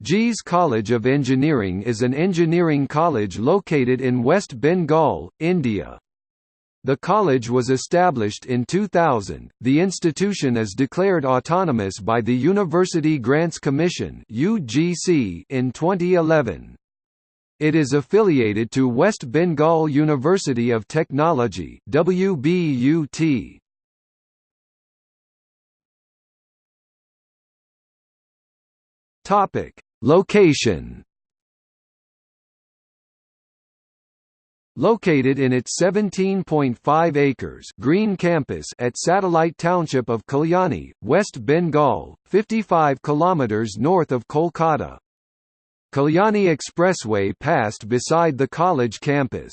JIS College of Engineering is an engineering college located in West Bengal, India. The college was established in 2000. The institution is declared autonomous by the University Grants Commission (UGC) in 2011. It is affiliated to West Bengal University of Technology (WBUT). Topic: Location Located in its 17.5 acres green campus at Satellite Township of Kalyani, West Bengal, 55 kilometers north of Kolkata. Kalyani Expressway passed beside the college campus.